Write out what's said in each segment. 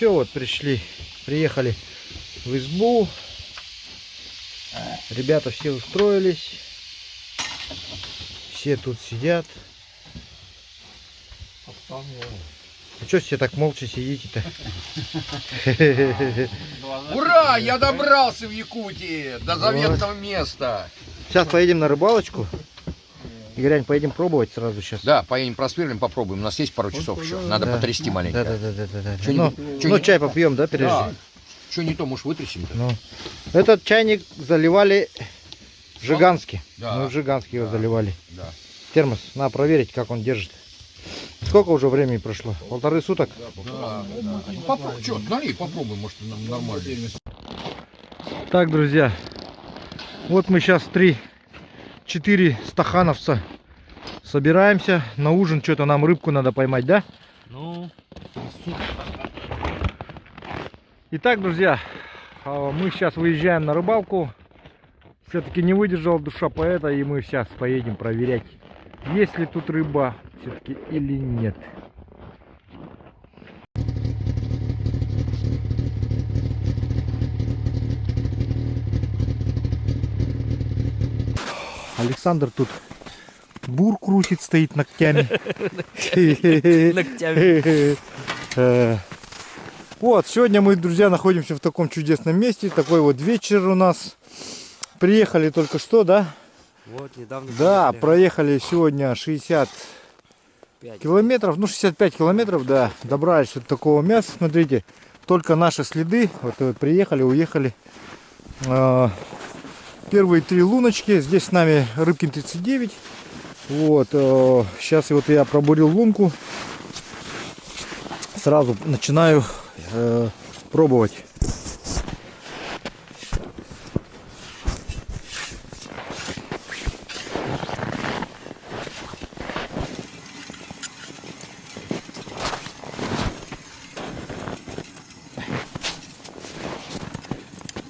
все, вот пришли, приехали в избу. Ребята все устроились. Все тут сидят. А что все так молча сидите-то? Ура! Я добрался в Якутии до заветного места. Сейчас поедем на рыбалочку. Игорянь, поедем пробовать сразу сейчас. Да, поедем просверлим, попробуем. У нас есть пару часов еще. Надо Да. потрясти Да, маленько. да, да, да, да, да. Чё-нибудь- Ну, чё-нибудь- ну, чай попьем, да, прежде? Да. Что не то, может, вытрясем-то? Ну. Этот чайник заливали в Жиганске. Да. Мы в Жиганске его заливали. Да. Термос, надо проверить, как он держит. Сколько уже времени прошло? Полторы суток? Да. Попробуй, что, налей, попробуй, может, нам нормально. Так, друзья, вот мы сейчас три, четыре стахановца собираемся на ужин. Что-то нам рыбку надо поймать, да? Ну, Итак, друзья, а, мы сейчас выезжаем на рыбалку. Все-таки не выдержала душа поэта, и мы сейчас поедем проверять, есть ли тут рыба все-таки или нет. Александр тут бур крутит, стоит ногтями. ногтями. Э, Вот, сегодня мы, друзья, находимся в таком чудесном месте. Такой вот вечер у нас. Приехали только что, да? Вот, недавно. Да, проехали сегодня 60 Пять. километров, ну 65 километров, да. Добрались вот такого мяса, смотрите. Только наши следы. Вот, вот приехали, уехали. Первые три луночки. Здесь с нами Рыбкин 39. Вот, сейчас вот я пробурил лунку. Сразу начинаю э, пробовать.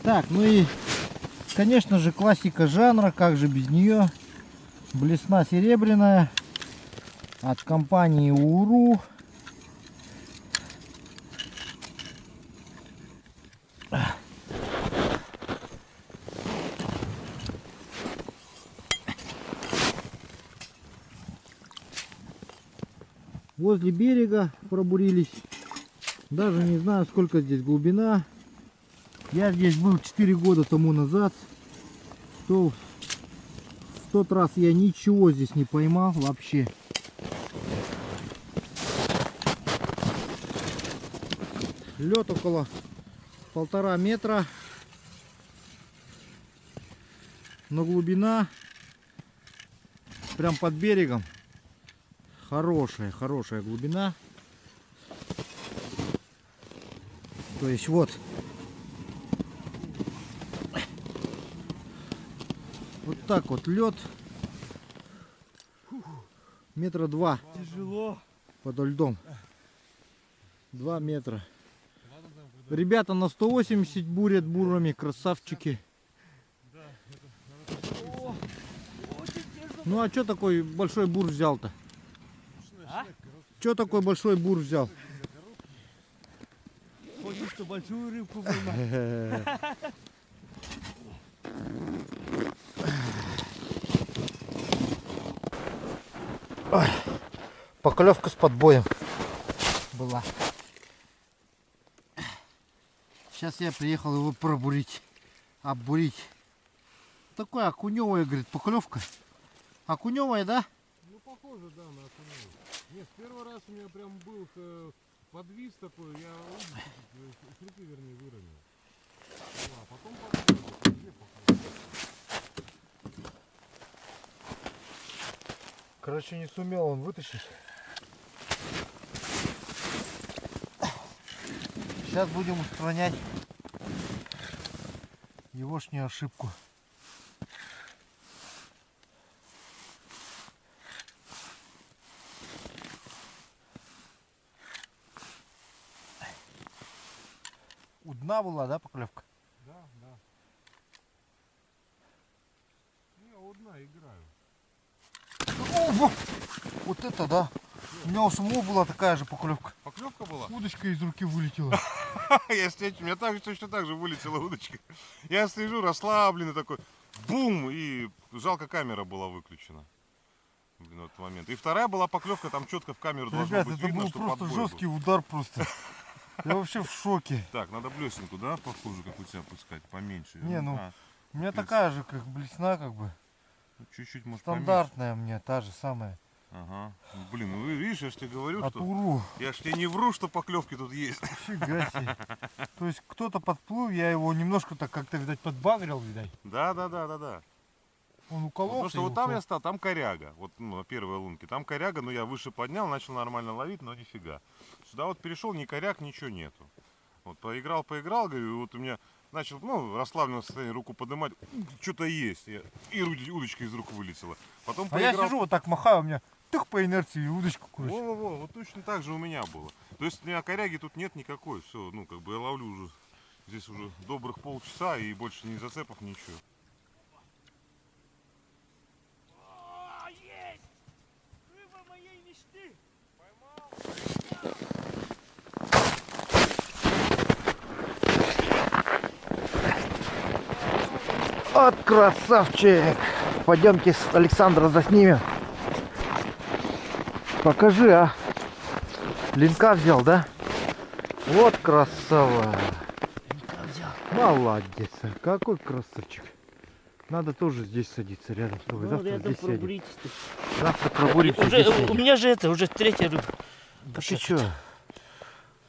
Так, ну и, конечно же, классика жанра, как же без нее. Блесна серебряная от компании Уру. Возле берега пробурились. Даже не знаю, сколько здесь глубина. Я здесь был 4 года тому назад. То в тот раз я ничего здесь не поймал вообще. Лед около полтора метра. Но глубина прям под берегом. Хорошая, хорошая глубина. То есть вот так вот лед. Метра два Тяжело. подо льдом. Два метра. Ребята на 180 бурят бурами, красавчики. Ну а что такой большой бур взял-то? А? Что такой большой бур взял? Хочешь, что большую рыбку поймать? Поклевка с подбоем была. Сейчас я приехал его пробурить, оббурить. Такое окуневая, говорит, поклевка. Окуневая, да? Ну, похоже, да, на окуневую. Нет, первый раз у меня прям был э, подвис такой, я шнурки, вернее, выровнял. Ну, а потом попробовал, где попробовал? Короче, не сумел он вытащить. Сейчас будем устранять егошнюю ошибку. У дна была, да, поклевка? Да, да. Не, одна играю. О, во! Вот это да! У меня у самого была такая же поклевка. Поклевка была? Удочка из руки вылетела. Я сидеть, у меня так, точно так же вылетела удочка. Я сижу расслабленный такой, бум, и жалко камера была выключена. Блин, этот момент. И вторая была поклевка, там четко в камеру должно Ребят, быть это видно, был что просто подбой был. жесткий удар просто. Я вообще в шоке. Так, надо блесенку, да, похуже, как у тебя пускать, поменьше. Не, ну, А, У меня такая же, как блесна, как бы. Чуть-чуть, может, поменьше. Стандартная мне, та же самая. Ага. Блин, ну видишь, я же тебе говорю, От что... Уру. Я ж тебе не вру, что поклевки тут есть. Фига себе. То есть кто-то подплыл, я его немножко так как-то, видать, подбагрил, видать. Да, да, да, да, да. Он укололся. Потому что вот там ушел. я стал, там коряга. Вот ну, на первой лунке. Там коряга, но я выше поднял, начал нормально ловить, но нифига. Сюда вот перешел, ни коряг, ничего нету. Вот поиграл, поиграл, говорю, и вот у меня начал, ну, расслабленное состояние, руку поднимать, что-то есть. Я- и уд- удочка из рук вылетела. Потом А я поиграл. сижу вот так махаю, у меня тых по инерции удочку короче. Во-во-во, вот точно так же у меня было. То есть у меня коряги тут нет никакой. Все, ну, как бы я ловлю уже здесь уже добрых полчаса и больше ни зацепов, ничего. О, есть! Рыба моей мечты! Вот красавчик! Пойдемте с Александра заснимем. Покажи, а. Линка взял, да? Вот красава. Молодец. а, Какой красавчик. Надо тоже здесь садиться рядом с тобой. Ну, Завтра здесь сядем. Завтра пробуримся. Уже, здесь у меня же это, уже третья рыба. Да ты чё?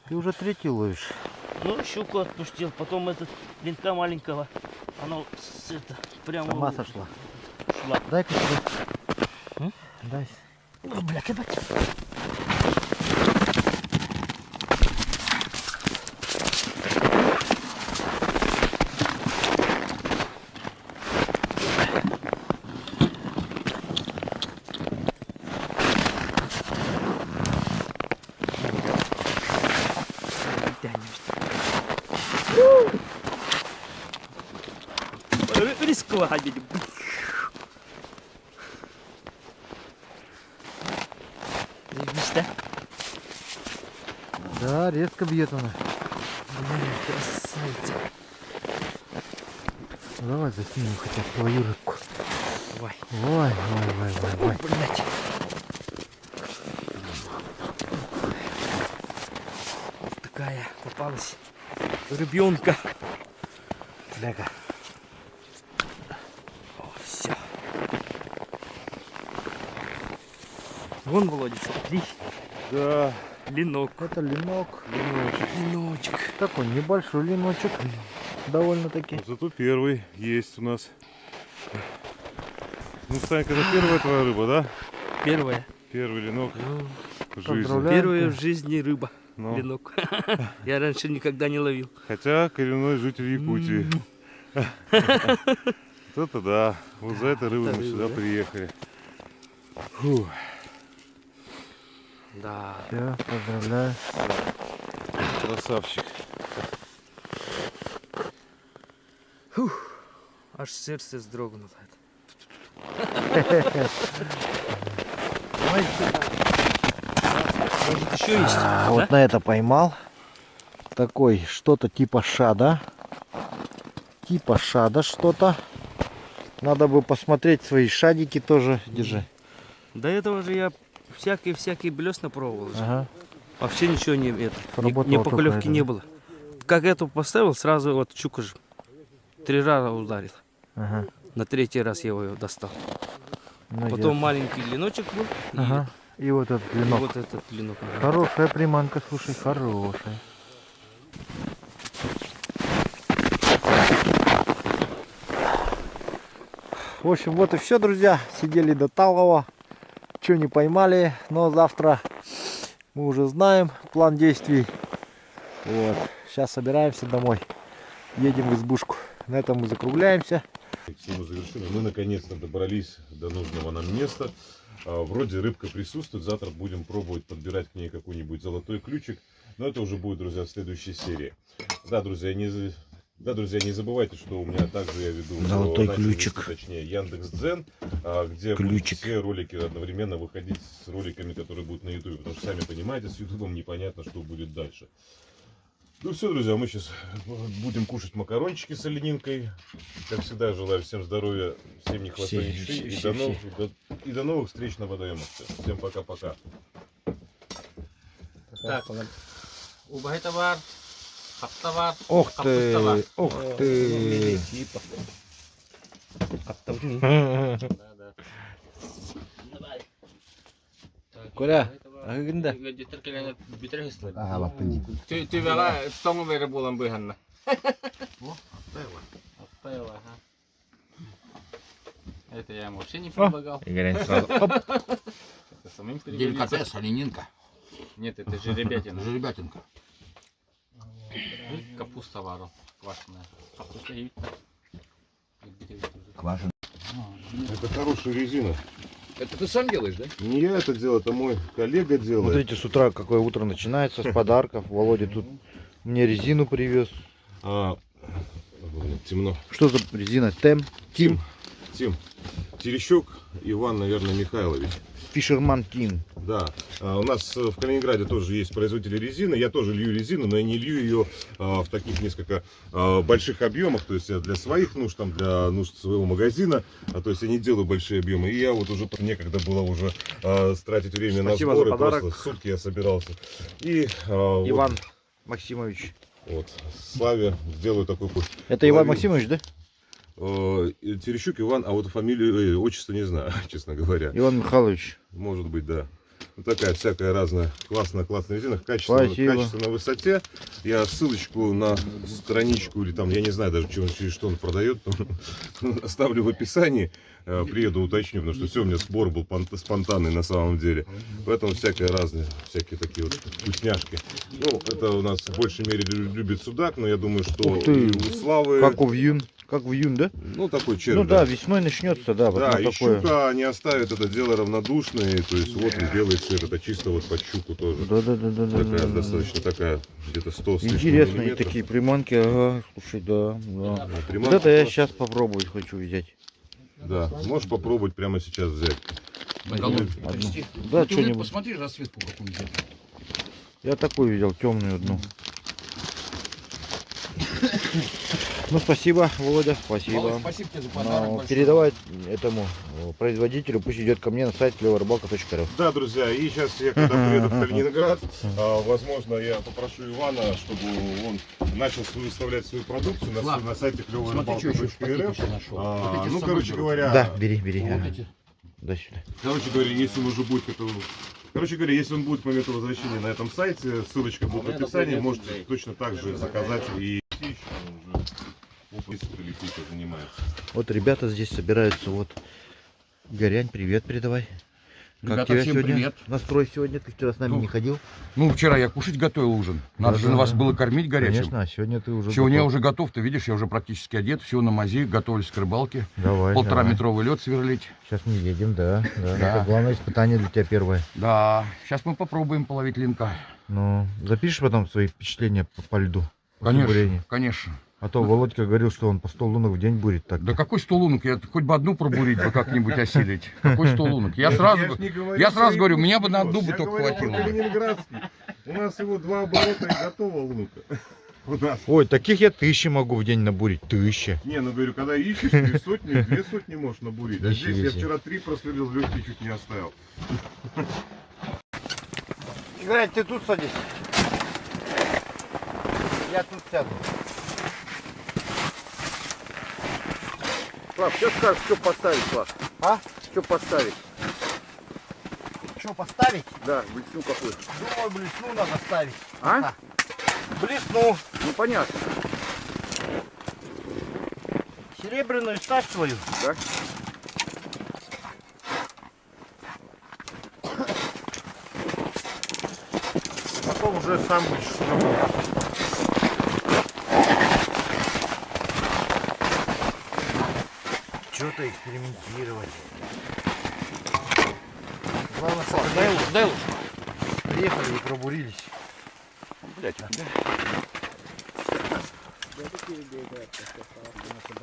Ты уже третий ловишь. Ну, щуку отпустил, потом этот линка маленького. Оно с, это, прямо Сама в- сошла. шла. Дай-ка сюда. Дай. Ой, бля, ебать. Бьет она. Блин, красавица. Давай заснимем хотя бы твою рыбку. Давай. Ой, ой, ой, ой, ой. Блять. Такая попалась рыбенка. Ляга. О, все. Вон, Володя, смотри. Да. Ленок. Это ленок. Леночек. Такой небольшой леночек. Довольно-таки. Вот зато первый есть у нас. Ну, Санька, это первая твоя рыба, да? Первая. Первый ленок Ну, в жизни. Первая в жизни рыба. Ну, Ленок. Я раньше никогда не ловил. хотя коренной житель Якутии. Вот это да. Вот за этой рыбой мы сюда да? приехали. Фух. Да. Все, поздравляю. Красавчик. Аж сердце вздрогнуло. Может еще есть? А, да? вот на это поймал. Такой, что-то типа шада. Типа шада что-то. Надо бы посмотреть свои шадики тоже. Держи. До этого же я всякий-всякий блесна пробовал. Ага. Вообще ничего не, это, ни, поклевки не было. Как эту поставил, сразу вот щука же три раза ударил. Ага. На третий раз я его достал. Ну, Потом ясно. маленький леночек был. и- Ага. И вот этот И, ленок. вот этот ленок. Хорошая приманка, слушай, хорошая. В общем, вот и все, друзья. Сидели до талого. Что не поймали, но завтра мы уже знаем план действий. Вот. Сейчас собираемся домой. Едем в избушку. На этом мы закругляемся. Завершили. Мы наконец-то добрались до нужного нам места. А, Вроде рыбка присутствует. Завтра будем пробовать подбирать к ней какой-нибудь золотой ключик. Но это уже будет, друзья, в следующей серии. Да, друзья, не, Да, друзья, не забывайте, что у меня также я веду Золотой э, ключик. вести, точнее Яндекс Дзен, а, где Ключик. все ролики одновременно выходить с роликами, которые будут на Ютубе, потому что сами понимаете, с Ютубом непонятно, что будет дальше. Ну все, друзья, мы сейчас будем кушать макарончики с оленинкой. Как всегда, желаю всем здоровья, всем не хвостой, Все, ни шеи, все, и, все, до новых, и до- и до новых встреч на водоемах. Всем пока-пока. Так, убавь товар, товар, Ох ты, ох ты. Коля, а как инда? Ага, лапынь. Ty, tyvällä ton verran puolen pyhänä. Это я ему вообще не предлагал. Игорь сразу. Деликатес, оленинка, Нет, это же ребятина. жеребятинка. Капуста вару, квашеная. Капуста и Квашен. Это хорошая резина. Это ты сам делаешь, да? Не я это делаю, это мой коллега делает. Смотрите, с утра какое утро начинается с подарков. Володя тут мне резину привез. А, блин, темно. Что за резина? Тем? Тим? Тим. Терещук Иван, наверное, Михайлович. Фишерман Тим. Да. А, у нас э, в Калининграде тоже есть производители резины. Я тоже лью резину, но я не лью ее а, в таких несколько а, больших объемах. То есть я для своих нужд, там, для нужд своего магазина. То есть я не делаю большие объемы. И я вот уже некогда было уже тратить время Спасибо на за сборы. подарок. Просто сутки я собирался. И а, вот- Иван Максимович. Вот, Славе сделаю такой путь. Это Иван. Максимович, да? Э, Терещук Иван, а вот фамилию, э, отчество не знаю, честно говоря. Иван Михайлович. Может быть, да. Вот такая всякая разная классная, классная резина. Качество, качество на высоте. Я ссылочку на страничку или там, я не знаю даже, чем, через что он продает, оставлю в описании. Э, Приеду, уточню, потому что все, у меня сбор был пон- спонтанный на самом деле. Поэтому всякое разные, всякие такие вот вкусняшки. Ну, это у нас в большей мере лю- любит судак, но я думаю, что и у Славы... Как в июн. Как в июн, да? Ну, такой червь. Ну да, весной начнется, да, вот Да, и такое. щука не оставит это дело равнодушной. То есть вот он белый цвет, это чисто вот под щуку тоже. Да, да, да, да, Такая да, да. достаточно такая, где-то 100 с лишним Интересные такие приманки, ага, слушай, да, да. А Вот приманка это я сейчас попробовать хочу взять. Да, можешь попробовать прямо сейчас взять. Одну. Да, что-нибудь. Посмотри расцветку какую взять. Я такую взял, темную одну. Ну, спасибо, Володя, спасибо. Володь, спасибо тебе за подарок Ну, большой. передавай этому э, производителю, пусть идет ко мне на сайт клеворыбалка.ру. Да, друзья, и сейчас я когда приеду в Калининград, а, возможно, я попрошу Ивана, чтобы он начал выставлять свою продукцию на, на сайте нашел. А, ну, короче говоря, Да, бери, бери. Вот ага. эти. Дай сюда. Короче говоря, если он уже будет к этому... Короче говоря, если он будет к моменту возвращения на этом сайте, ссылочка будет в описании, можете точно так же заказать и Вот ребята здесь собираются, вот. Горянь, привет передавай. Как Ребята, тебя всем сегодня? привет. Настрой сегодня, ты вчера с нами Ну, не ходил? Ну, вчера я кушать готовил ужин. Надо же Да-да-да. вас было кормить горячим. Конечно, а сегодня ты уже Сегодня я готов. уже готов, ты видишь, я уже практически одет, все на мази, готовлюсь к рыбалке. Давай, Полтора давай. метровый лед сверлить. Сейчас мы едем, да, да. Да. Это главное испытание для тебя первое. Да, сейчас мы попробуем половить линка. Ну, запишешь потом свои впечатления по, по льду? Конечно, конечно. А то Володька говорил, что он по 100 лунок в день бурит так. Да какой сто лунок? Я хоть бы одну пробурить бы как-нибудь осилить. Какой сто лунок? Я сразу... не говорю я сразу говорю, меня бы на одну бы я только хватило. Калининградский. У нас его два оборота и готово лунка. У нас. Ой, таких я тысячи могу в день набурить. Тысяча. Не, ну говорю, когда ищешь, ты сотни, две сотни можешь набурить. А здесь я вчера три просверлил, легкий чуть не оставил. Играй, ты тут садись. Я тут сяду. Слав, что скажешь, что поставить, Слав? А? Что поставить? Что, поставить? Да, блесну какую. Думаю, блесну надо ставить. А? Блесну. Ну понятно. Серебряную ставь свою. Да? Потом уже сам будешь Что-то экспериментировать. Главное, что дай лук, дай лук. Приехали и пробурились. Блять,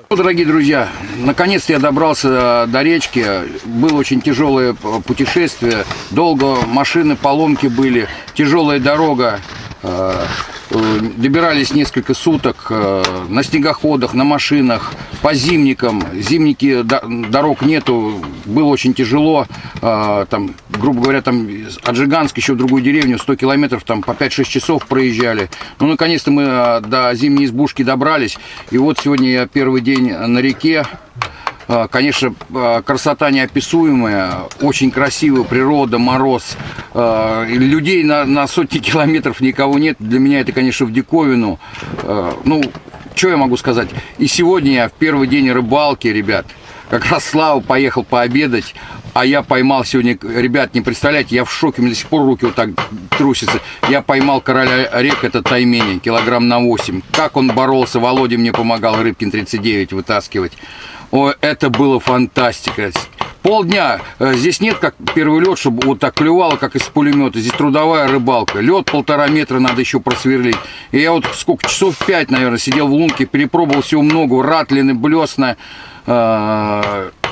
Ну, дорогие друзья, наконец-то я добрался до речки. Было очень тяжелое путешествие. Долго машины, поломки были. Тяжелая дорога. Э, э, Добирались несколько суток э, на снегоходах, на машинах, по зимникам. Зимники, до- дорог нету, было очень тяжело. Э, Там, грубо говоря, там от Жиганска еще в другую деревню 100 километров, там по 5-6 часов проезжали. Ну, наконец-то мы э, до зимней избушки добрались. И вот сегодня я первый день на реке. А, Конечно, а, красота неописуемая, очень красивая природа, мороз. А, Людей на, на сотни километров никого нет. Для меня это, конечно, в диковину. Ну, что я могу сказать? И сегодня я в первый день рыбалки, ребят, как раз Слава поехал пообедать, а я поймал сегодня, ребят, не представляете, я в шоке, у меня до сих пор руки вот так трусятся. Я поймал короля рек, это таймени, килограмм на 8. Как он боролся, Володя мне помогал Рыбкин 39 вытаскивать. О, это было фантастика. Полдня. Э, Здесь нет как первый лед, чтобы вот так клювало, как из пулемета. Здесь трудовая рыбалка. Лед полтора метра надо еще просверлить. И я вот сколько, часов пять, наверное, сидел в лунке, перепробовал всего много. Ратлины, блесна,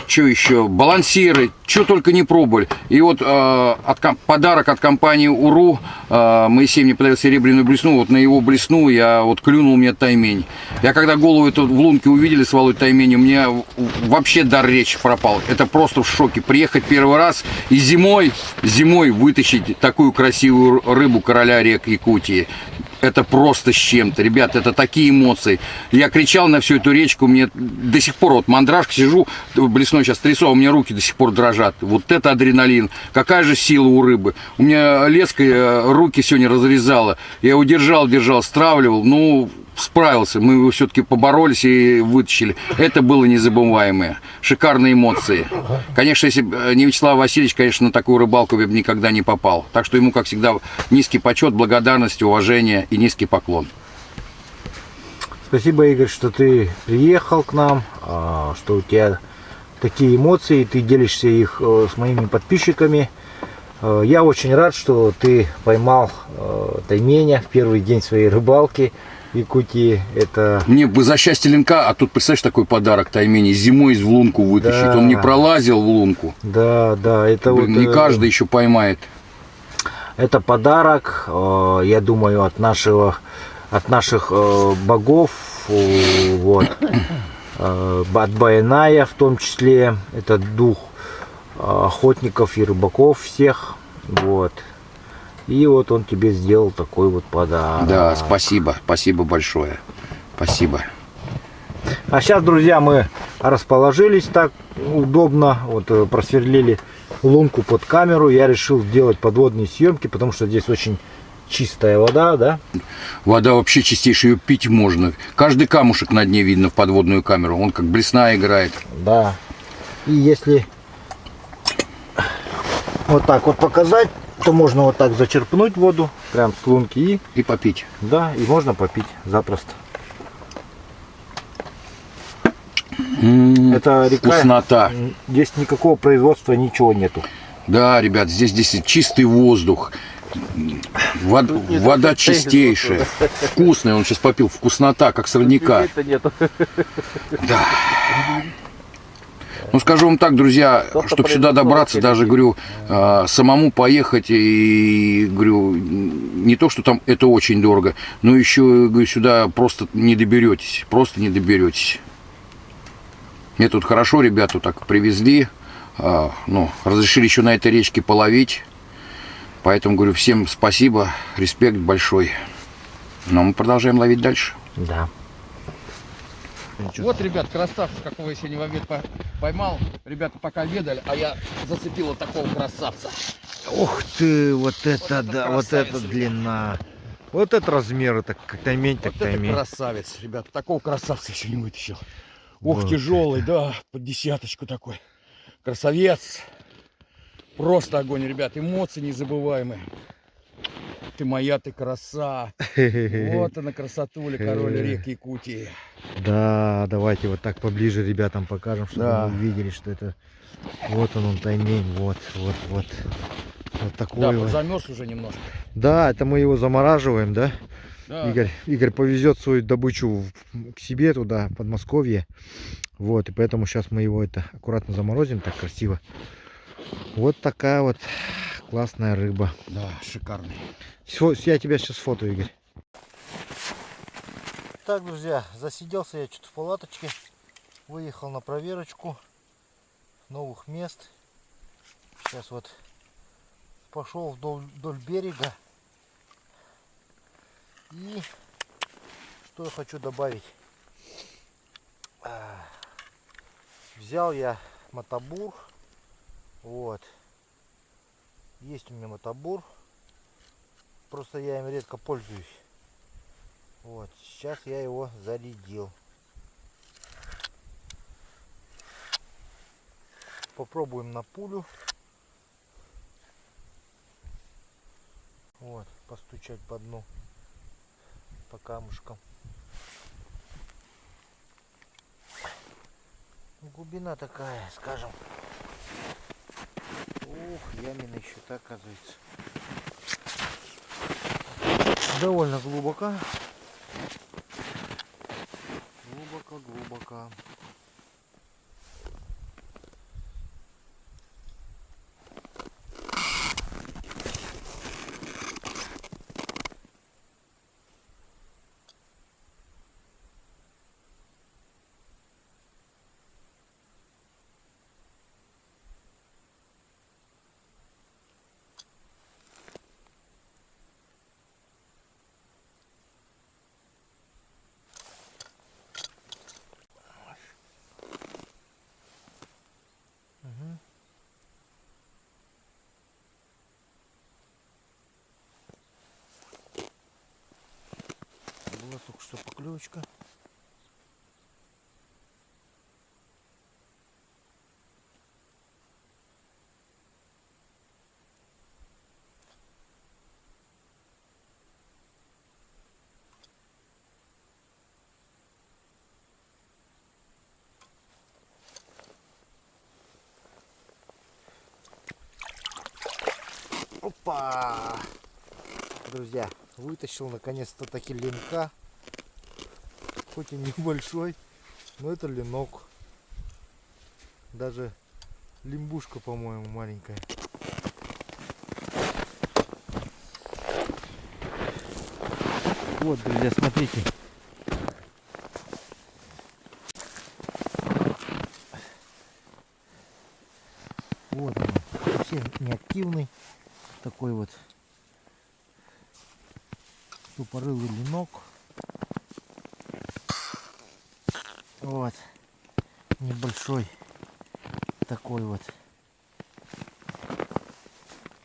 что еще, балансиры, что только не пробовали. И вот э, от, подарок от компании УРУ, э, Моисей мне подарил серебряную блесну, вот на его блесну я вот клюнул мне таймень. Я когда голову эту в лунке увидели с Володей тайменем, мне в- вообще дар речи пропал. Это просто в шоке. Приехать первый раз и зимой, зимой вытащить такую красивую рыбу короля рек Якутии. Это просто с чем-то, ребят, это такие эмоции. Я кричал на всю эту речку, мне до сих пор вот мандражка сижу, блесной сейчас трясу, а у меня руки до сих пор дрожат. Вот это адреналин. Какая же сила у рыбы. У меня леска э, руки сегодня разрезала. Я его держал, держал, стравливал. Ну, справился. Мы его все-таки поборолись и вытащили. Это было незабываемое. Шикарные эмоции. Конечно, если бы э, не Вячеслав Васильевич, конечно, на такую рыбалку я бы никогда не попал. Так что ему, как всегда, низкий почет, благодарность, уважение и низкий поклон. Спасибо, Игорь, что ты приехал к нам, а, что у тебя такие эмоции, ты делишься их э, с моими подписчиками. Э, Я очень рад, что ты поймал тайменя в первый день своей рыбалки Якутии. Это Мне бы за счастье линка, а тут, представляешь, такой подарок Таймени, зимой из в лунку вытащить. Да. Он не пролазил в лунку. да, да, это Блин, вот не э, каждый еще поймает. Это подарок, э, я думаю, от нашего, от наших э, богов, вот, от Байная в том числе, это дух охотников и рыбаков всех, вот. И вот он тебе сделал такой вот подарок. Да, спасибо, спасибо большое. Спасибо. А сейчас, друзья, мы расположились так удобно, вот э, просверлили лунку под камеру. Я решил сделать подводные съемки, потому что здесь очень чистая вода, да? Вода вообще чистейшая, ее пить можно. Каждый камушек на дне видно в подводную камеру. Он как блесна играет. Да. И если вот так вот показать, то можно вот так зачерпнуть воду, прям с лунки, и, И попить. да, и можно попить запросто. Это река, Вкуснота. здесь никакого производства, ничего нету. Да, ребят, здесь, здесь чистый воздух. Вод- вода чистейшая. Вкусная. Он сейчас попил. Вкуснота, как сорняка. Да. Ну, скажу вам так, друзья, чтобы сюда добраться, даже, говорю, э, самому поехать и, говорю, не то, что там это очень дорого, но еще, говорю, сюда просто не доберетесь, просто не доберетесь. Мне тут хорошо ребята так привезли, а, ну, разрешили еще на этой речке половить, поэтому, говорю, всем спасибо, респект большой. Но мы продолжаем ловить дальше. Да. Вот, ребят, красавца, какого я сегодня в обед по- поймал. Ребята пока обедали, а я зацепил вот такого красавца. Ух ты, вот это, это да, вот это длина. Вот это размер, это как таймень, так Вот таймень. красавец, ребят. Такого красавца еще не вытащил. Ох, Вот. тяжелый, да, под десяточку такой. Красавец. Просто огонь, ребят. Эмоции незабываемые. Ты моя, ты краса. Вот она красотуля, король рек Якутии. Да, давайте вот так поближе ребятам покажем, чтобы Да. они увидели, что это вот он, он таймень, вот, вот, вот. Вот такой Да, вот. замерз уже немножко. Да, это мы его замораживаем, да? Да. Игорь, Игорь повезет свою добычу к себе туда, в Подмосковье. Вот, и поэтому сейчас мы его это аккуратно заморозим, так красиво. Вот такая вот классная рыба. Да, шикарный. Всё, я тебя сейчас фото, Игорь. Так, друзья, засиделся я что-то в палаточке. Выехал на проверочку новых мест. Сейчас вот пошел вдоль, вдоль берега. И что я хочу добавить. А, Взял я мотобур. Вот. Есть у меня мотобур. Просто я им редко пользуюсь. Вот, сейчас я его зарядил. Попробуем на пулю. Вот, постучать по дну, по камушкам. Глубина такая, скажем. Ух, ямина еще так оказывается. Довольно глубоко. Глубоко, глубоко. Мгм. Была только что поклевочка. Опа! Друзья, вытащил наконец-то таки линка. Хоть и небольшой, но это ленок. Даже лимбушка, по-моему, маленькая. Вот, друзья, смотрите. Вот он, совсем неактивный. Такой вот тупорылый ленок. Вот. Небольшой. Такой вот.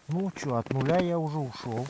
Ну что, от нуля я уже ушел.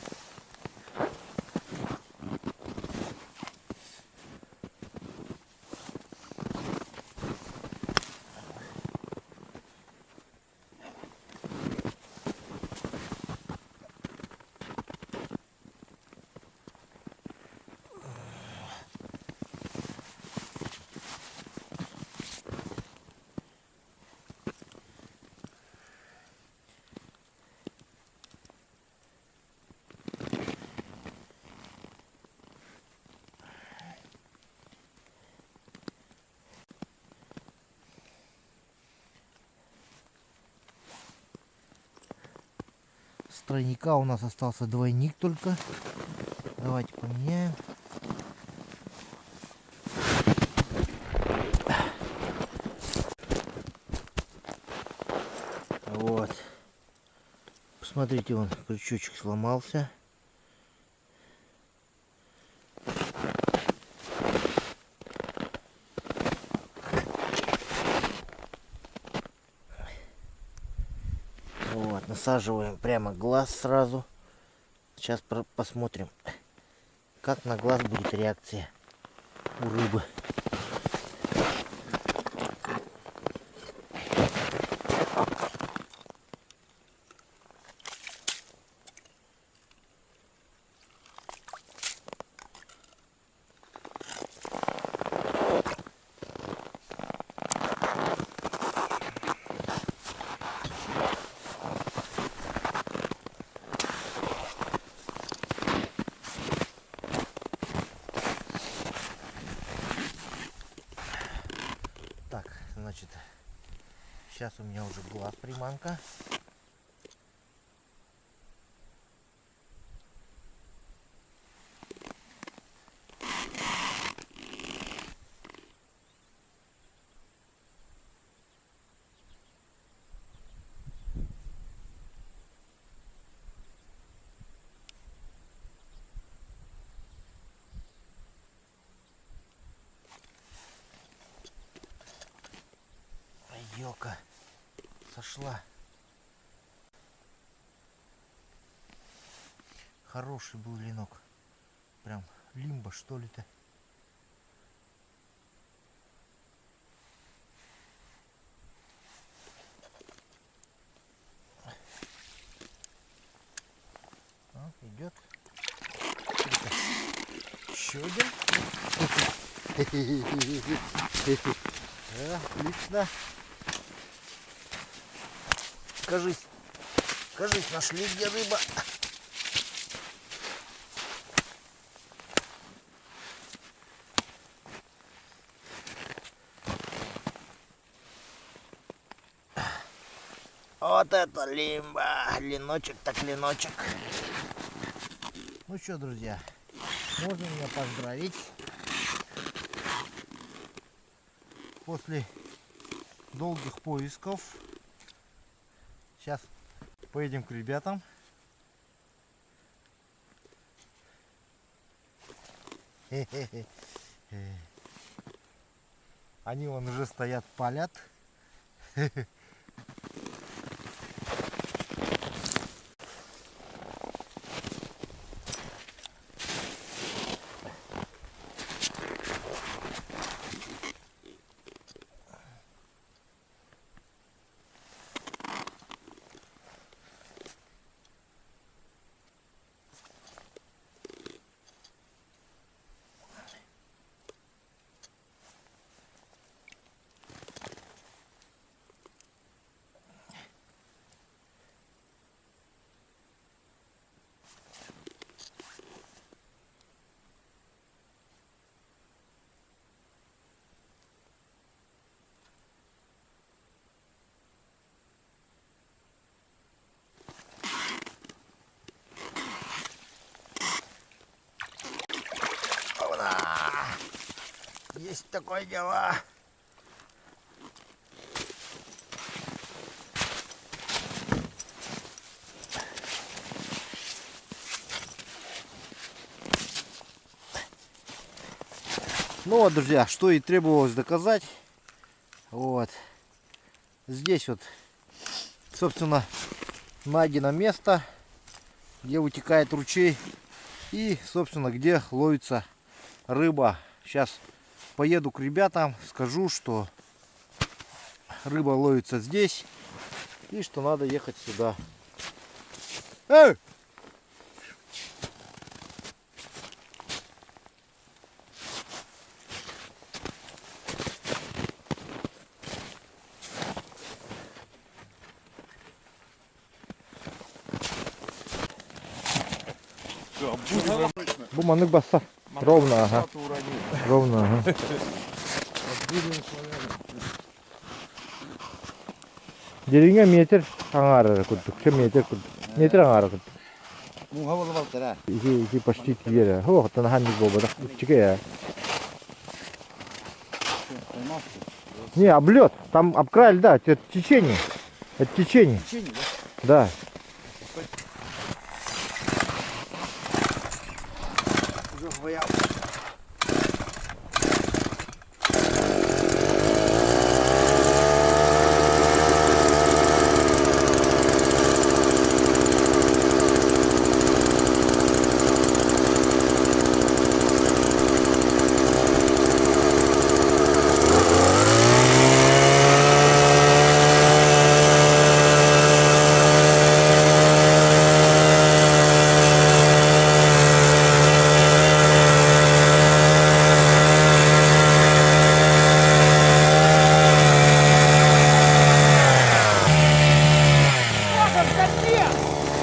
С тройника у нас остался двойник только. Давайте поменяем. Вот. Посмотрите, вон крючочек сломался. Вот, насаживаем прямо глаз сразу. Сейчас посмотрим, как на глаз будет реакция у рыбы. Сошла. Хороший был ленок. Прям лимба что ли-то. Идет. Еще один. Отлично. Кажись, кажись, нашли где рыба. Вот это лимба. Леночек так леночек. Ну что, друзья, можно меня поздравить. После долгих поисков Сейчас поедем к ребятам. Они вон уже стоят, палят. Опа! Есть такое дело. Ну вот, друзья, что и требовалось доказать. Вот. Здесь вот, собственно, найдено место, где вытекает ручей и, собственно, где ловится рыба. Сейчас поеду к ребятам, скажу, что рыба ловится здесь и что надо ехать сюда. Эй! Буманык баса. Ровно, ага. Ровно, ага. Деревня метр аңары курдук. Ше метр курдук. Метр аңары курдук. Муңа болуп алыптыр, а. Ики, ики почти тигер. Хо, тан ханник болбода. Чике я. Не, облет. Там обкрай льда. Это течение. Это течение. Течение, Да. Уже хвоял.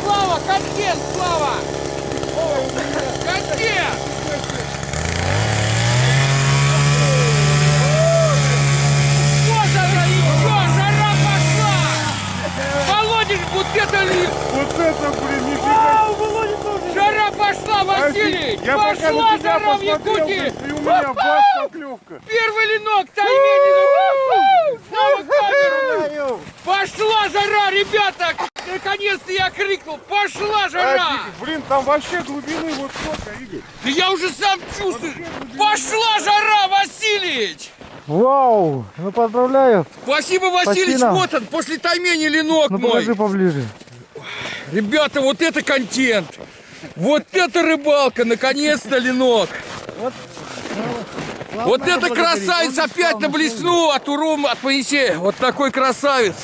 Слава, контент, Слава! Контент! Что жара, еще жара пошла! это, блин, нифига. Жара пошла, Василий! Я пока Пошла на тебя жара в посмотрел, Якутии! блин, и у меня бас поклевка. Первый ленок, Тайменин! Снова камеру! Пошла жара, ребята! Наконец-то крикнул! Пошла жара! Офигеть, Блин, там вообще глубины вот сколько, Игорь. Да я уже сам чувствую! Пошла жара, Васильевич! Вау! Ну поздравляю. Спасибо, Васильевич, Спасибо. вот он, после таймени ленок Ну мой. покажи поближе. Ребята, вот это контент! Вот это рыбалка, наконец-то ленок! Вот это красавец опять на блесну от Урум, от Моисея. Вот такой красавец.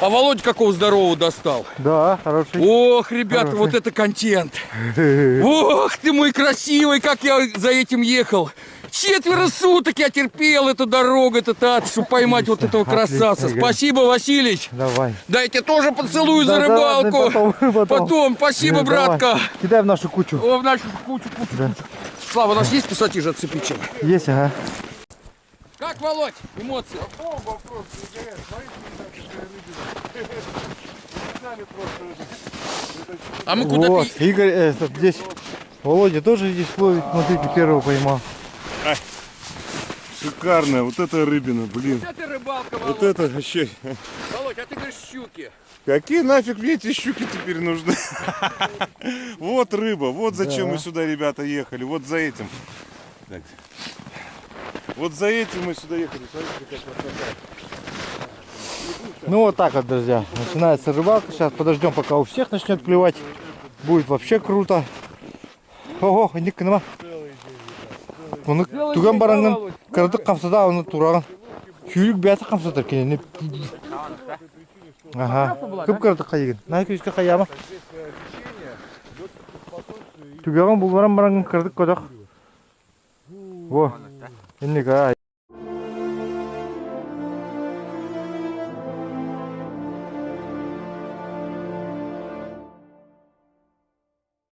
А Володя какого здорового достал. Да, хороший. Ох, ребята, вот это контент. Ох, ты мой красивый, как я за этим ехал. Четверо суток я терпел эту дорогу, этот ад, чтобы поймать вот этого красавца. Отлично. Спасибо, Василич. Давай. Дайте тоже поцелую за Да, да, рыбалку. да, потом, потом. Потом, спасибо, Да, давай. братка. Кидай в нашу кучу. О, в нашу кучу, кучу, кучу. Слава, у нас есть пассатижи отцепить чем? Есть, ага. Как, Володь, эмоции? Бомба просто, не горят. Смотрите, какая рыбина. Сами просто А мы куда-то... Вот, Игорь, э, этот, здесь Володя тоже здесь ловит. Смотрите, первого поймал. Шикарная, вот эта рыбина, блин. Вот это рыбалка, Вот Володь. это вообще. Володь, а ты говоришь щуки. Какие нафиг мне эти щуки теперь нужны? Вот рыба, вот зачем мы сюда, ребята, ехали. Вот за этим. Вот за этим мы сюда ехали. Смотрите, как красота. Ну вот так вот, друзья. Начинается рыбалка. Сейчас подождем, пока у всех начнет клевать. Будет вообще круто. Ого, ник нема. Оны түген бараңнан кырдык камсада оны тураган. Күйрік бәті камсатыр кенен. Ага. Көп кырдыкка еген. Най күзге каяма. Түгеген булбаран бараңан кырдык кодак. Во. Инника